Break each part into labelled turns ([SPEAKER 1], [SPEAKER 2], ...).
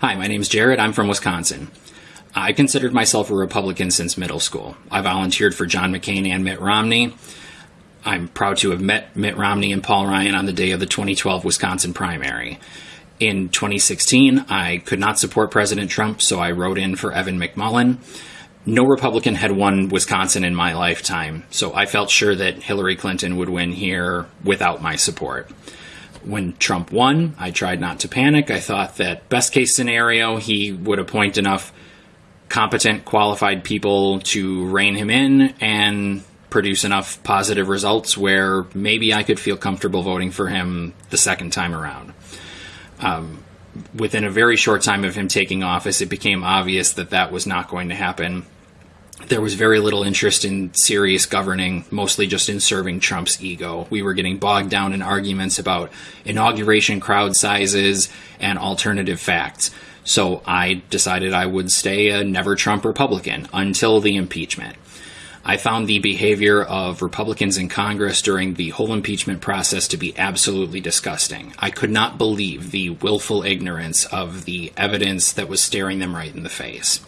[SPEAKER 1] Hi, my name is Jared. I'm from Wisconsin. I considered myself a Republican since middle school. I volunteered for John McCain and Mitt Romney. I'm proud to have met Mitt Romney and Paul Ryan on the day of the 2012 Wisconsin primary. In 2016, I could not support President Trump, so I wrote in for Evan McMullin. No Republican had won Wisconsin in my lifetime, so I felt sure that Hillary Clinton would win here without my support. When Trump won, I tried not to panic. I thought that best case scenario, he would appoint enough competent, qualified people to rein him in and produce enough positive results where maybe I could feel comfortable voting for him the second time around. Um, within a very short time of him taking office, it became obvious that that was not going to happen. There was very little interest in serious governing, mostly just in serving Trump's ego. We were getting bogged down in arguments about inauguration crowd sizes and alternative facts. So I decided I would stay a never Trump Republican until the impeachment. I found the behavior of Republicans in Congress during the whole impeachment process to be absolutely disgusting. I could not believe the willful ignorance of the evidence that was staring them right in the face.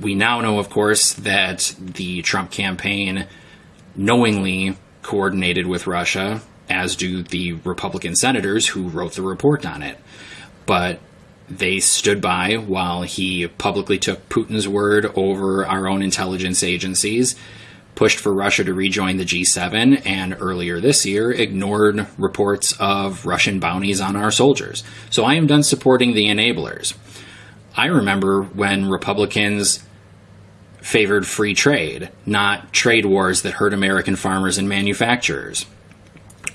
[SPEAKER 1] We now know, of course, that the Trump campaign knowingly coordinated with Russia, as do the Republican senators who wrote the report on it. But they stood by while he publicly took Putin's word over our own intelligence agencies, pushed for Russia to rejoin the G7, and earlier this year ignored reports of Russian bounties on our soldiers. So I am done supporting the enablers. I remember when Republicans favored free trade, not trade wars that hurt American farmers and manufacturers.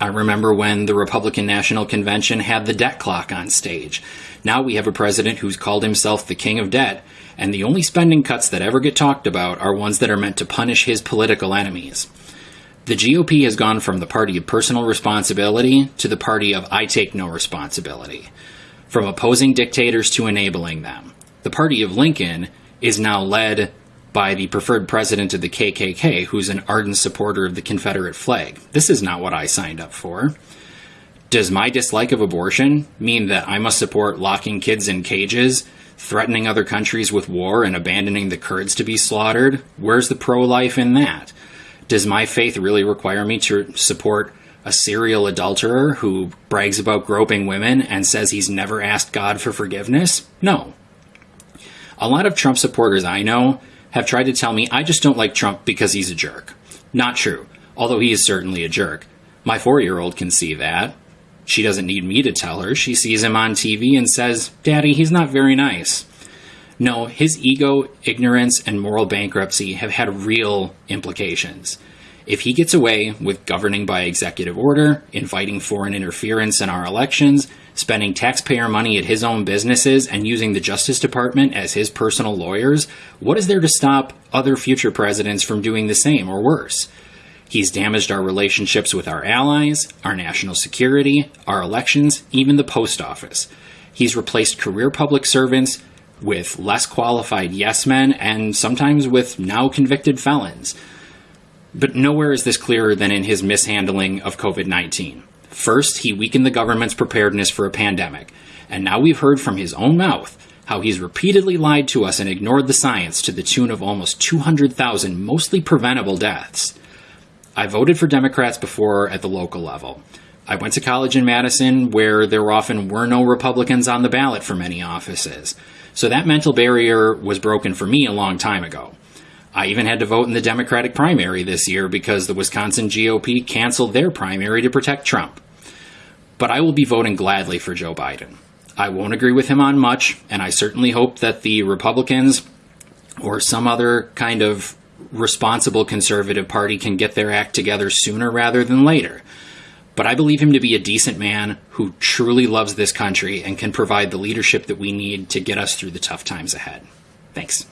[SPEAKER 1] I remember when the Republican National Convention had the debt clock on stage. Now we have a president who's called himself the king of debt, and the only spending cuts that ever get talked about are ones that are meant to punish his political enemies. The GOP has gone from the party of personal responsibility to the party of I take no responsibility, from opposing dictators to enabling them. The party of Lincoln is now led by the preferred president of the KKK, who's an ardent supporter of the Confederate flag. This is not what I signed up for. Does my dislike of abortion mean that I must support locking kids in cages, threatening other countries with war, and abandoning the Kurds to be slaughtered? Where's the pro life in that? Does my faith really require me to support a serial adulterer who brags about groping women and says he's never asked God for forgiveness? No. A lot of Trump supporters I know have tried to tell me I just don't like Trump because he's a jerk. Not true, although he is certainly a jerk. My four year old can see that. She doesn't need me to tell her. She sees him on TV and says, Daddy, he's not very nice. No, his ego, ignorance, and moral bankruptcy have had real implications. If he gets away with governing by executive order, inviting foreign interference in our elections, spending taxpayer money at his own businesses, and using the Justice Department as his personal lawyers, what is there to stop other future presidents from doing the same or worse? He's damaged our relationships with our allies, our national security, our elections, even the post office. He's replaced career public servants with less qualified yes men and sometimes with now convicted felons. But nowhere is this clearer than in his mishandling of COVID 19. First, he weakened the government's preparedness for a pandemic, and now we've heard from his own mouth how he's repeatedly lied to us and ignored the science to the tune of almost 200,000 mostly preventable deaths. I voted for Democrats before at the local level. I went to college in Madison where there often were no Republicans on the ballot for many offices. So that mental barrier was broken for me a long time ago. I even had to vote in the Democratic primary this year because the Wisconsin GOP canceled their primary to protect Trump. But I will be voting gladly for Joe Biden. I won't agree with him on much, and I certainly hope that the Republicans or some other kind of responsible conservative party can get their act together sooner rather than later. But I believe him to be a decent man who truly loves this country and can provide the leadership that we need to get us through the tough times ahead. Thanks.